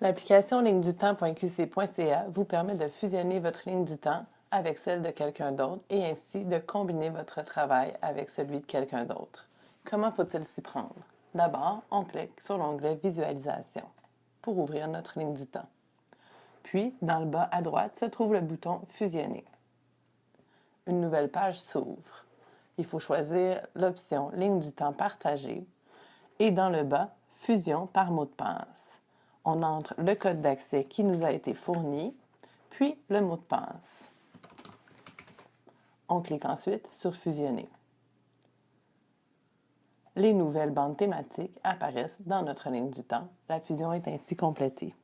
L'application ligne-du-temps.qc.ca vous permet de fusionner votre ligne du temps avec celle de quelqu'un d'autre et ainsi de combiner votre travail avec celui de quelqu'un d'autre. Comment faut-il s'y prendre? D'abord, on clique sur l'onglet Visualisation pour ouvrir notre ligne du temps. Puis, dans le bas à droite se trouve le bouton Fusionner. Une nouvelle page s'ouvre. Il faut choisir l'option Ligne du temps partagée et dans le bas, Fusion par mot de passe on entre le code d'accès qui nous a été fourni, puis le mot de passe. On clique ensuite sur Fusionner. Les nouvelles bandes thématiques apparaissent dans notre ligne du temps. La fusion est ainsi complétée.